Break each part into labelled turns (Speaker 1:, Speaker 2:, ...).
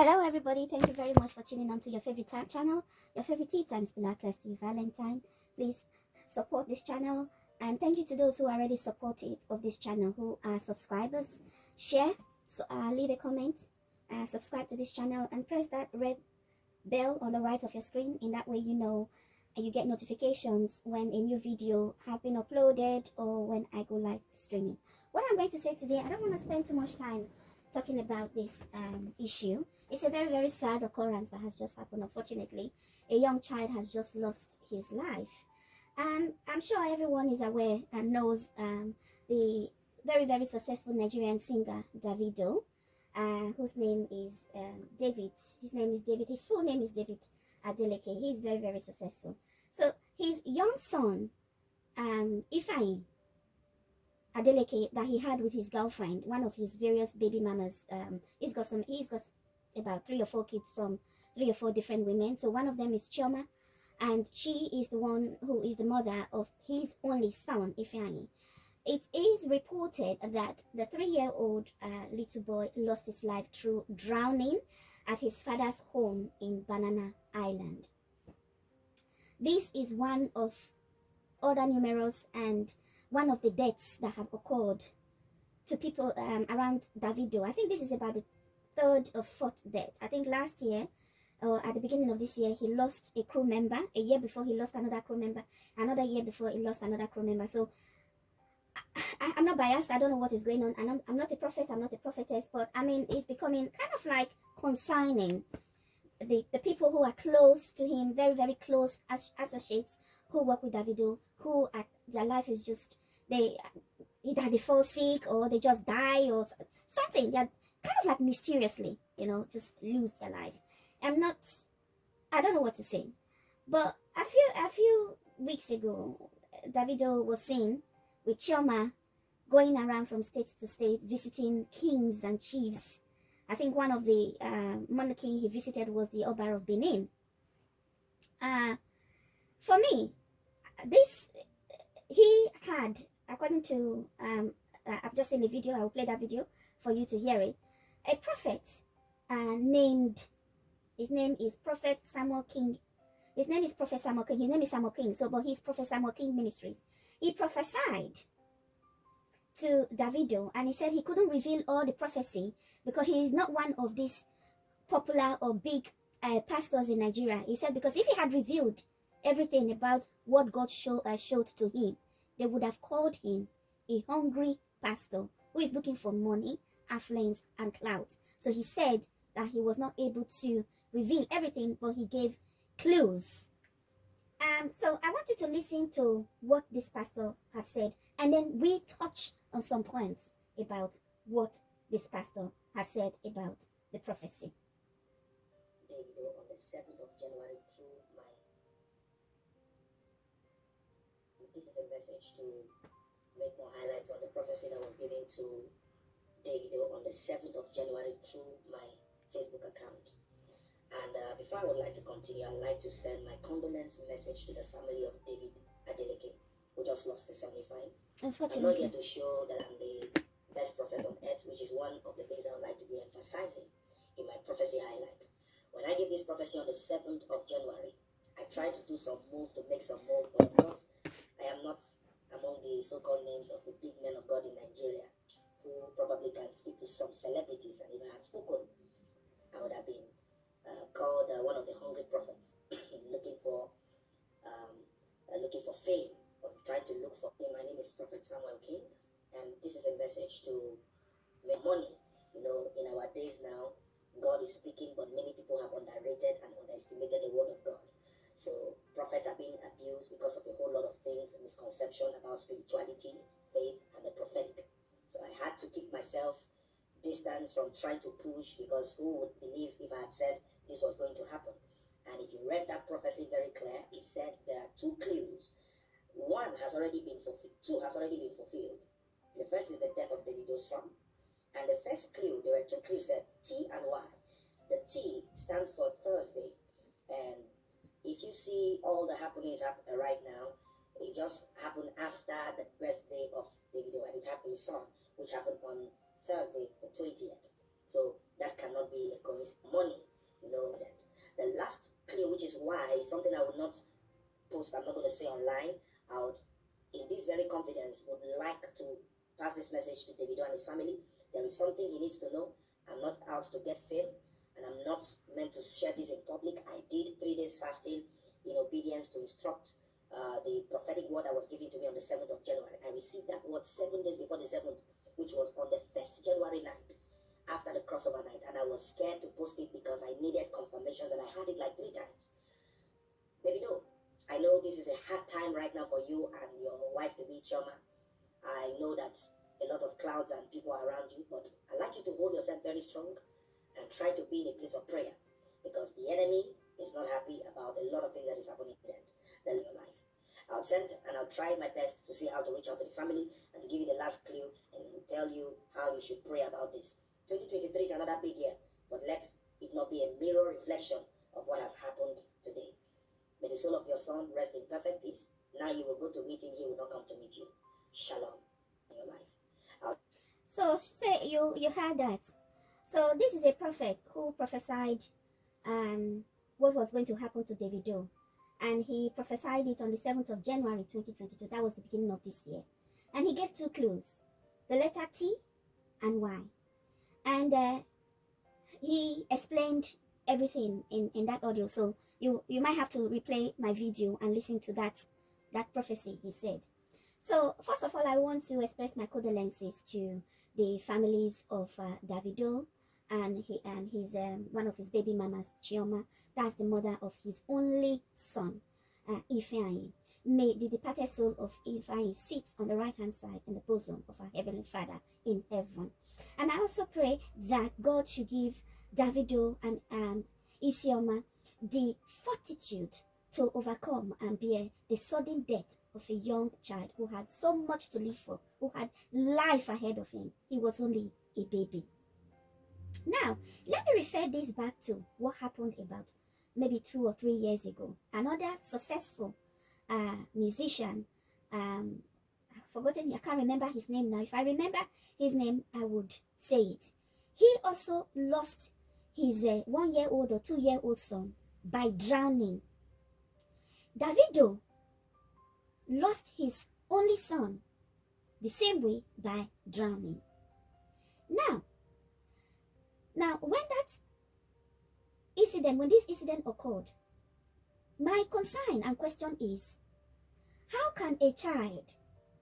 Speaker 1: Hello, everybody. Thank you very much for tuning on to your favorite channel, your favorite Tea Times Black Steve Valentine. Please support this channel. And thank you to those who are already supportive of this channel, who are subscribers. Share, so, uh, leave a comment, uh, subscribe to this channel, and press that red bell on the right of your screen. In that way, you know and you get notifications when a new video have been uploaded or when I go live streaming. What I'm going to say today, I don't want to spend too much time talking about this um, issue. It's a very, very sad occurrence that has just happened. Unfortunately, a young child has just lost his life. Um, I'm sure everyone is aware and knows um, the very, very successful Nigerian singer, Davido, uh, whose name is um, David. His name is David. His full name is David Adeleke. He's very, very successful. So his young son, um, Ifeanyi Adeleke, that he had with his girlfriend, one of his various baby mamas, um, he's got some, he's got about three or four kids from three or four different women. So one of them is Chioma, and she is the one who is the mother of his only son, Ifeanyi. It is reported that the three-year-old uh, little boy lost his life through drowning at his father's home in Banana Island. This is one of other numerous and one of the deaths that have occurred to people um, around Davido. I think this is about the third or fourth death. I think last year, or at the beginning of this year, he lost a crew member. A year before, he lost another crew member. Another year before, he lost another crew member. So I, am not biased. I don't know what is going on. I'm, I'm not a prophet. I'm not a prophetess. But I mean, it's becoming kind of like consigning the, the people who are close to him, very, very close as, associates who work with Davido, who are, their life is just, they either they fall sick or they just die or something. They're kind of like mysteriously, you know, just lose their life. I'm not, I don't know what to say. But a few, a few weeks ago, Davido was seen with Chioma going around from state to state visiting kings and chiefs I think one of the uh, monarchy he visited was the Oba of Benin. Uh, for me, this, he had, according to, um, uh, I've just seen the video, I will play that video for you to hear it, a prophet uh, named, his name is Prophet Samuel King. His name is Prophet Samuel King. His name is Samuel King, so, but he's Prophet Samuel King Ministries. He prophesied to Davido and he said he couldn't reveal all the prophecy because he is not one of these popular or big uh, pastors in Nigeria. He said because if he had revealed everything about what God show, uh, showed to him, they would have called him a hungry pastor who is looking for money, affluence, and clout. So he said that he was not able to reveal everything, but he gave clues um, so I want you to listen to what this pastor has said, and then we touch on some points about what this pastor has said about the prophecy.
Speaker 2: Davido on the 7th of January This is a message to make more highlights on the prophecy that was given to Davido on the 7th of January through my Facebook account. And uh, before I would like to continue, I'd like to send my condolence message to the family of David Adeleke, who just lost his 75. I'm not here to show that I'm the best prophet on earth, which is one of the things I would like to be emphasizing in my prophecy highlight. When I gave this prophecy on the 7th of January, I tried to do some move to make some move, but of course, I am not among the so-called names of the big men of God in Nigeria who probably can speak to some celebrities, and if I had spoken, I would have been uh, called uh, one of the hungry prophets, looking for um, uh, looking for fame or trying to look for fame. My name is Prophet Samuel King, and this is a message to make money. You know, in our days now, God is speaking, but many people about spirituality, faith, and the prophetic. So I had to keep myself distance from trying to push because who would believe if I had said this was going to happen. And if you read that prophecy very clear, it said there are two clues. One has already been fulfilled, two has already been fulfilled. The first is the death of Davido's son. And the first clue, there were two clues said T and Y. The T stands for Thursday. And if you see all the happenings happen right now, it just happened after the birthday of Davido and it happened his son, which happened on Thursday, the 20th. So that cannot be a coincidence. Money, you know that. The last clue, which is why something I would not post, I'm not going to say online. I would, in this very confidence, would like to pass this message to Davido and his family. There is something he needs to know. I'm not out to get fame, and I'm not meant to share this in public. I did three days fasting in obedience to instruct uh, the prophetic word that was given to me on the 7th of January. I received that word seven days before the 7th, which was on the 1st January night after the crossover night. And I was scared to post it because I needed confirmations and I had it like three times. Davido, I know this is a hard time right now for you and your wife to be Chioma. I know that a lot of clouds and people are around you, but I'd like you to hold yourself very strong and try to be in a place of prayer because the enemy is not happy about a lot of things that is happening in your life. I'll send and I'll try my best to see how to reach out to the family and to give you the last clue and tell you how you should pray about this. 2023 is another big year, but let it not be a mirror reflection of what has happened today. May the soul of your son rest in perfect peace. Now you will go to meet him, he will not come to meet you. Shalom in your life. I'll
Speaker 1: So say you you heard that. So this is a prophet who prophesied um what was going to happen to Davido. And he prophesied it on the 7th of January 2022. That was the beginning of this year. And he gave two clues. The letter T and Y. And uh, he explained everything in, in that audio. So you, you might have to replay my video and listen to that, that prophecy he said. So first of all, I want to express my condolences to the families of uh, Davido and he and his um, one of his baby mamas, Chioma. That's the mother of his only son, uh, Ifeanyi. May the departed soul of Ifeanyi sit on the right hand side in the bosom of our heavenly Father in heaven. And I also pray that God should give Davido and um, Isioma the fortitude to overcome and bear the sudden death of a young child who had so much to live for, who had life ahead of him. He was only a baby. Now, let me refer this back to what happened about maybe two or three years ago. Another successful uh, musician, um, I've forgotten, I can't remember his name now. If I remember his name, I would say it. He also lost his uh, one-year-old or two-year-old son by drowning. Davido lost his only son the same way by drowning. Now, now, when that incident, when this incident occurred, my concern and question is, how can a child,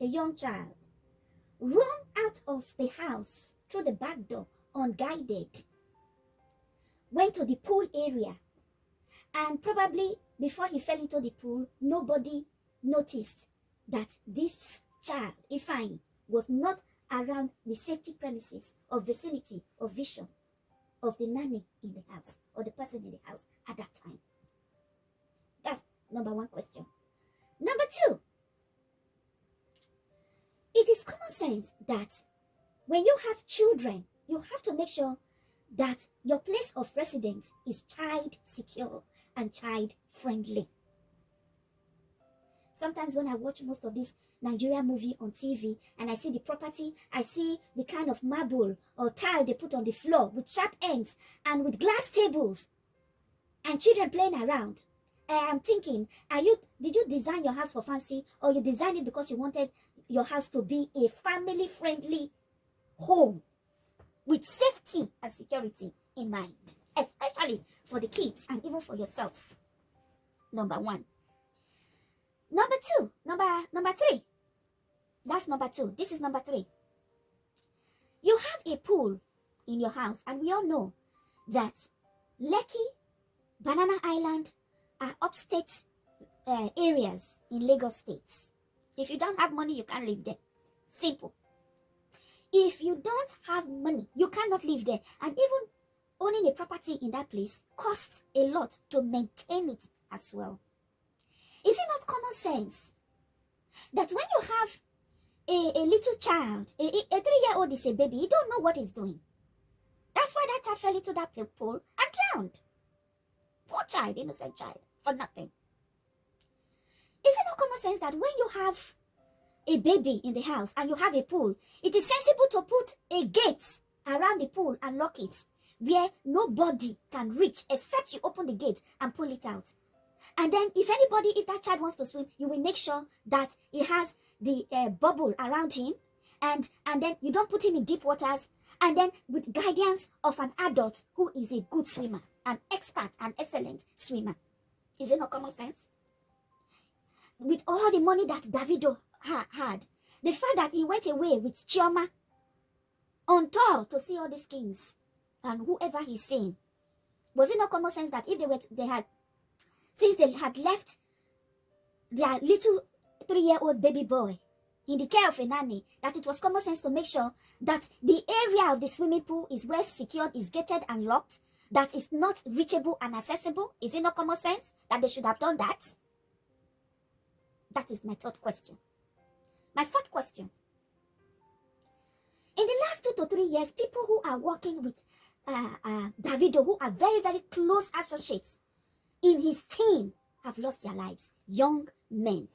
Speaker 1: a young child, run out of the house through the back door unguided, went to the pool area, and probably before he fell into the pool, nobody noticed that this child, Ifeanyi, was not around the safety premises or vicinity of vision of the nanny in the house or the person in the house at that time? That's number one question. Number two, it is common sense that when you have children, you have to make sure that your place of residence is child secure and child friendly. Sometimes when I watch most of these Nigeria movie on TV and I see the property, I see the kind of marble or tile they put on the floor with sharp ends and with glass tables and children playing around. I am thinking, are you did you design your house for fancy or you designed it because you wanted your house to be a family friendly home with safety and security in mind, especially for the kids and even for yourself. Number one. Number two, number number three. That's number two. This is number three. You have a pool in your house, and we all know that Lekki, Banana Island are upstate uh, areas in Lagos states. If you don't have money, you can't live there. Simple. If you don't have money, you cannot live there. And even owning a property in that place costs a lot to maintain it as well. Is it not common sense that when you have a, a little child, a, a three-year-old is a baby. He don't know what he's doing. That's why that child fell into that pool and drowned. Poor child, innocent child, for nothing. Is it not common sense that when you have a baby in the house and you have a pool, it is sensible to put a gate around the pool and lock it where nobody can reach except you open the gate and pull it out. And then if anybody, if that child wants to swim, you will make sure that he has the uh, bubble around him and and then you don't put him in deep waters and then with guidance of an adult who is a good swimmer, an expert, an excellent swimmer. Is it not common sense? With all the money that Davido ha had, the fact that he went away with Chioma on tour to see all these kings and whoever he's seeing, was it not common sense that if they were they had since they had left their little three-year-old baby boy in the care of a nanny that it was common sense to make sure that the area of the swimming pool is well secured, is gated and locked, that is not reachable and accessible? Is it not common sense that they should have done that? That is my third question. My fourth question. In the last two to three years, people who are working with uh, uh, Davido, who are very, very close associates in his team, have lost their lives. Young men.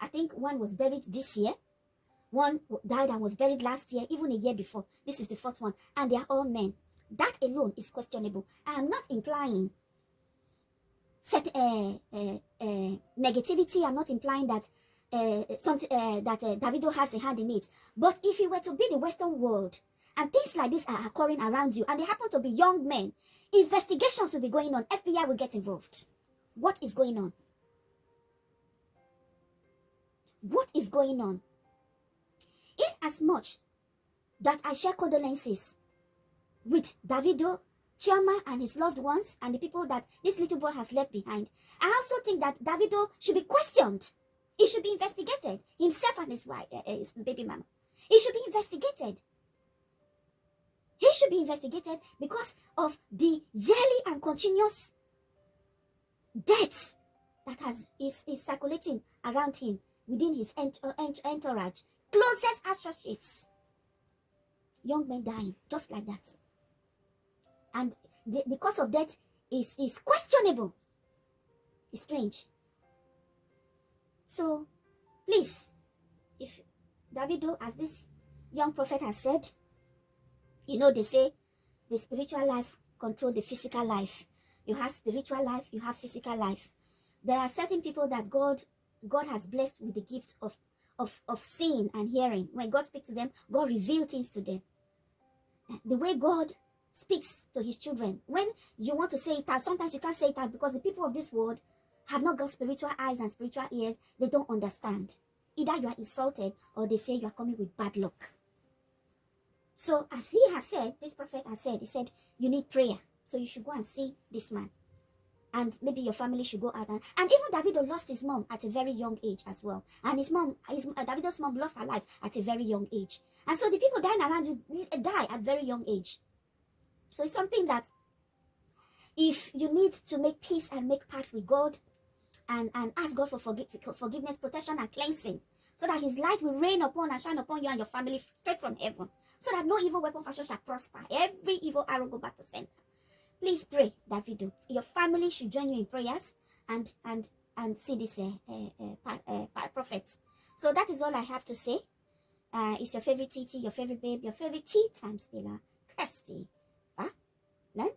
Speaker 1: I think one was buried this year. One died and was buried last year, even a year before. This is the fourth one. And they are all men. That alone is questionable. I am not implying set, uh, uh, uh, negativity. I'm not implying that uh, something uh, that uh, Davido has a hand in it. But if you were to be the Western world and things like this are occurring around you and they happen to be young men, investigations will be going on. FBI will get involved. What is going on? What is going on? In as much that I share condolences with Davido, Chioma, and his loved ones, and the people that this little boy has left behind, I also think that Davido should be questioned. He should be investigated. Himself and his wife, uh, his baby mama. He should be investigated. He should be investigated because of the yearly and continuous deaths that has is, is circulating around him within his ent uh, ent entourage, closest associates. Young men dying, just like that. And the, the cause of death is, is questionable. It's strange. So, please, if Davido, as this young prophet has said, you know, they say the spiritual life control the physical life. You have spiritual life, you have physical life. There are certain people that God God has blessed with the gift of, of, of seeing and hearing. When God speaks to them, God reveals things to them. The way God speaks to his children. When you want to say it out, sometimes you can't say it out because the people of this world have not got spiritual eyes and spiritual ears. They don't understand. Either you are insulted or they say you are coming with bad luck. So as he has said, this prophet has said, he said, you need prayer. So you should go and see this man. And maybe your family should go out and, and even Davido lost his mom at a very young age as well. And his mom his uh, Davido's mom lost her life at a very young age. And so the people dying around you die at very young age. So it's something that if you need to make peace and make pact with God and and ask God for forgive, forgiveness protection and cleansing so that his light will rain upon and shine upon you and your family straight from heaven so that no evil weapon fashion shall prosper. Every evil arrow go back to center. Please pray Davido your family should join you in prayers and and and see this uh, uh, uh, uh prophet. So that is all i have to say. Uh it's your favorite tt your favorite babe your favorite tea time spiller kirsty. Huh? then